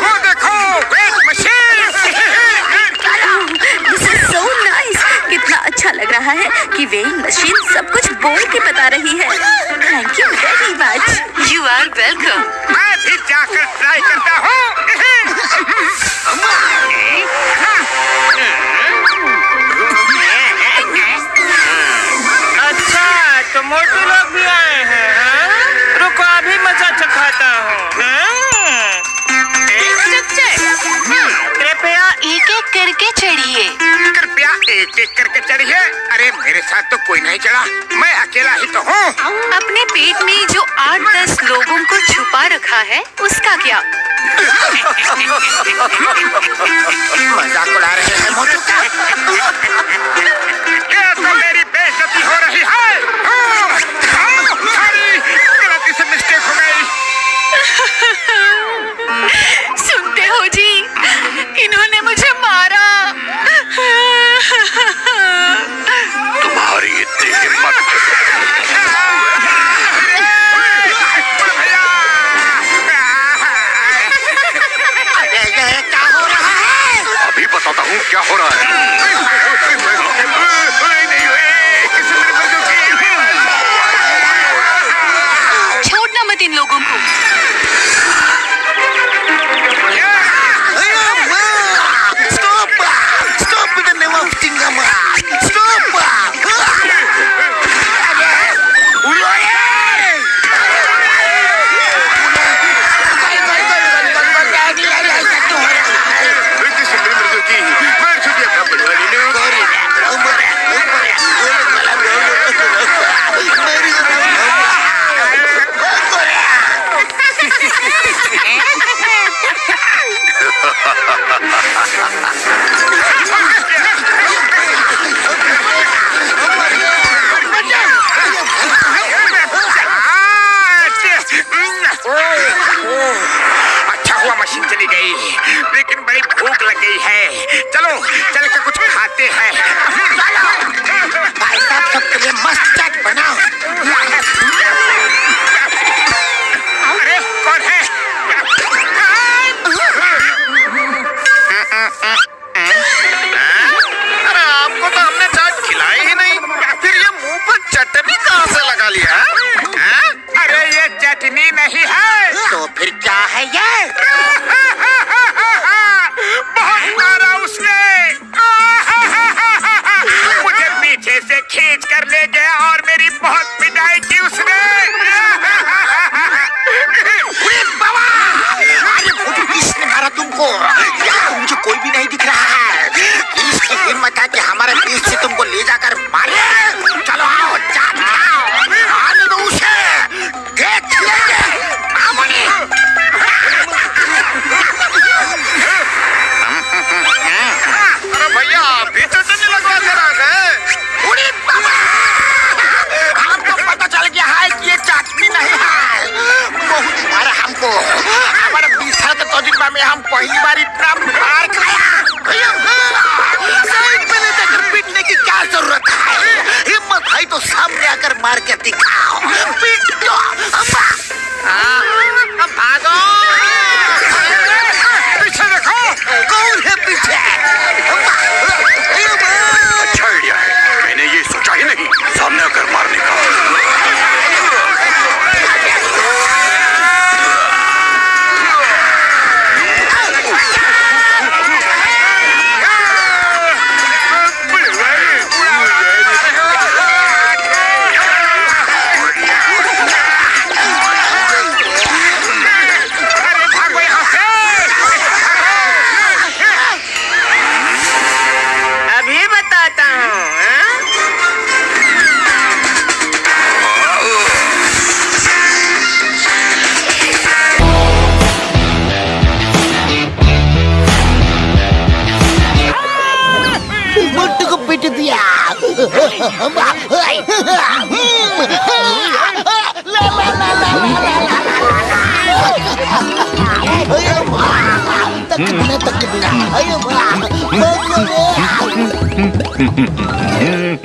वो देखो weight machine this is so nice कितना अच्छा लग रहा है कि वेइंग मशीन सब कुछ बोल के बता रही है। Thank you very much you are welcome मैं भी जाकर ट्राई करता चढ़िए। कृपया एक एक करके चढ़िए। अरे मेरे साथ तो कोई नहीं चढ़ा। मैं अकेला ही तो हूँ। अपने पेट में जो आठ दस लोगों को छुपा रखा है उसका क्या? चलो चल के कुछ खाते हैं। भाई साहब सबके लिए मस्त चाट बनाओ। अरे कौन है? अरे आपको तो हमने चाट खिलाई ही नहीं। फिर ये मुँह पर चटनी कहाँ से लगा लिया हाँ? अरे ये चटनी नहीं है। तो फिर क्या है ये? ले गया और मेरी बहुत हमको हमारे साल के तजुर्बा में हम पहली बार इतना मार खाया। साइड में ले जाकर पीटने की क्या ज़रूरत है? हिम्मत है तो सामने आकर मार के दिखाओ। पीट दो अम्मा, भागो।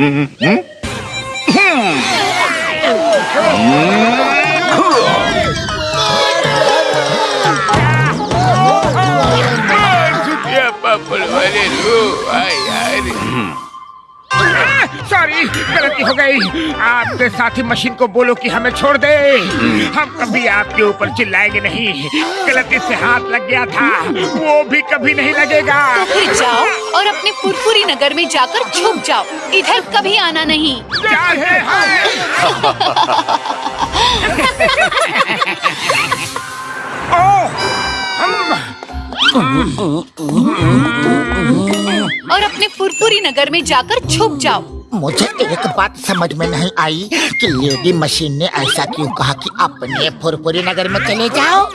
Mm-hmm. सॉरी गलती हो गई। आपके साथी मशीन को बोलो कि हमें छोड़ दे। हम कभी आपके ऊपर चिल्लाएँगे नहीं। गलती से हाथ लग गया था। वो भी कभी नहीं लगेगा। फिर जाओ और अपने पुरपुरी नगर में जाकर छुप जाओ। इधर कभी आना नहीं। हम। और अपने पुरपुरी नगर में जाकर छुप जाओ। मुझे एक बात समझ में नहीं आई कि लेडी मशीन ने ऐसा क्यों कहा कि अपने फुरफुरी नगर में चले जाओ।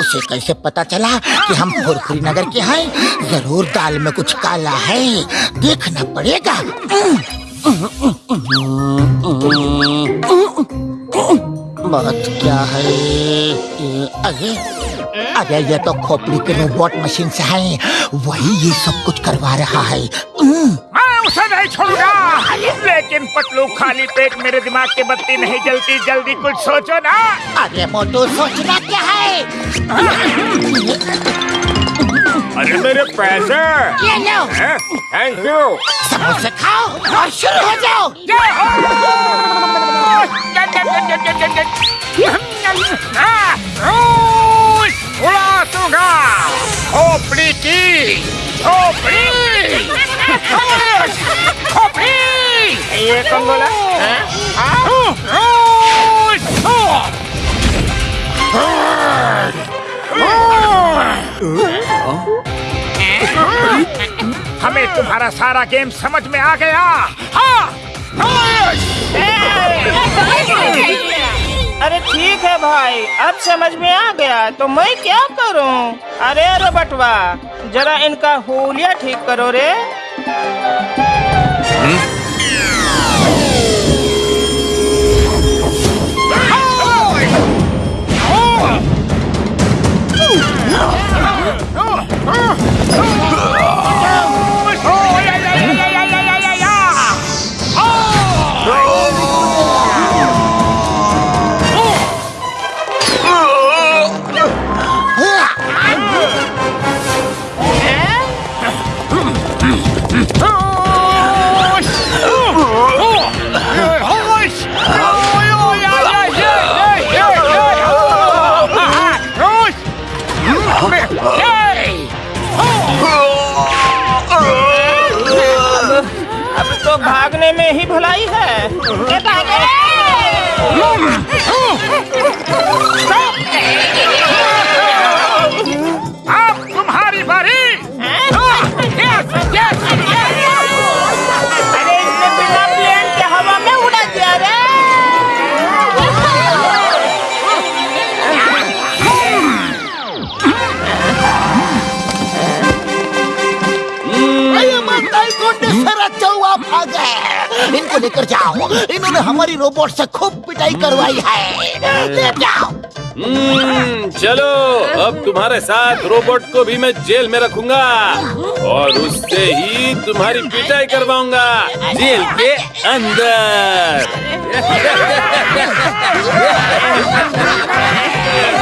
उसे कैसे पता चला कि हम फुरफुरी नगर के हैं? ज़रूर दाल में कुछ काला है। देखना पड़ेगा। बात क्या है? अरे अरे, ये तो खोपड़ी के रोबोट मशीन से है। वही ये सब कुछ करवा रहा है। उसे नहीं छोड़ूँगा। लेकिन पतलू खाली पेट मेरे दिमाग की बत्ती नहीं जलती। जल्दी कुछ सोचो ना। अरे मोटू सोचना क्या है? अरे मेरे पैसे। ये लो। थैंक यू समोसे खाओ और शुरू हो जाओ। हो। हाँ, खोपड़ी की खोपड़ी। ये कौन बोला हमें तुम्हारा सारा गेम समझ में आ गया। हाँ! अरे ठीक है भाई अब समझ में आ गया तो मैं क्या करूँ? अरे अरे बटवा जरा इनका होलिया ठीक करो रे। Ah! है ए, लेकर जाओ। इन्होंने हमारी रोबोट से खूब पिटाई हम्म। करवाई है। हम्म। ले जाओ। हम्म, चलो अब तुम्हारे साथ रोबोट को भी मैं जेल में रखूँगा। और उससे ही तुम्हारी पिटाई करवाऊँगा। जेल के अंदर।